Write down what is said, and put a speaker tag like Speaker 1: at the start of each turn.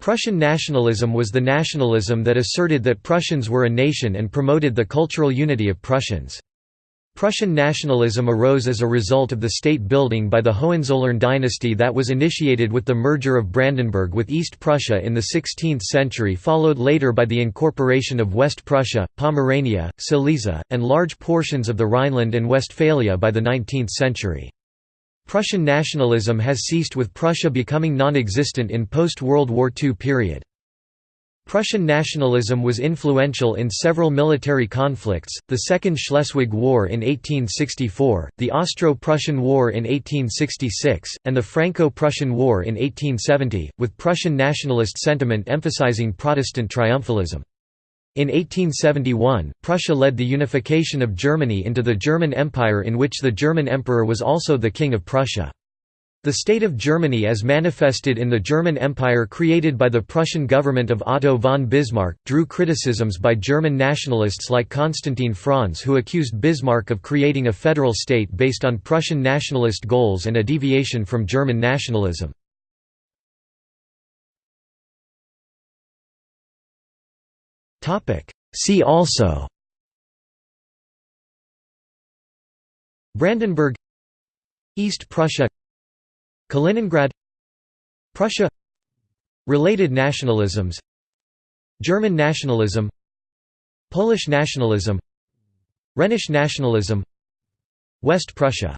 Speaker 1: Prussian nationalism was the nationalism that asserted that Prussians were a nation and promoted the cultural unity of Prussians. Prussian nationalism arose as a result of the state building by the Hohenzollern dynasty that was initiated with the merger of Brandenburg with East Prussia in the 16th century followed later by the incorporation of West Prussia, Pomerania, Silesia, and large portions of the Rhineland and Westphalia by the 19th century. Prussian nationalism has ceased with Prussia becoming non-existent in post-World War II period. Prussian nationalism was influential in several military conflicts, the Second Schleswig War in 1864, the Austro-Prussian War in 1866, and the Franco-Prussian War in 1870, with Prussian nationalist sentiment emphasizing Protestant triumphalism. In 1871, Prussia led the unification of Germany into the German Empire in which the German Emperor was also the King of Prussia. The state of Germany as manifested in the German Empire created by the Prussian government of Otto von Bismarck, drew criticisms by German nationalists like Constantin Frantz who accused Bismarck of creating a federal state based on Prussian nationalist goals and a deviation from German nationalism. See also. Brandenburg. East Prussia. Kaliningrad. Prussia. Related nationalisms. German nationalism. Polish nationalism. Rhenish nationalism. West Prussia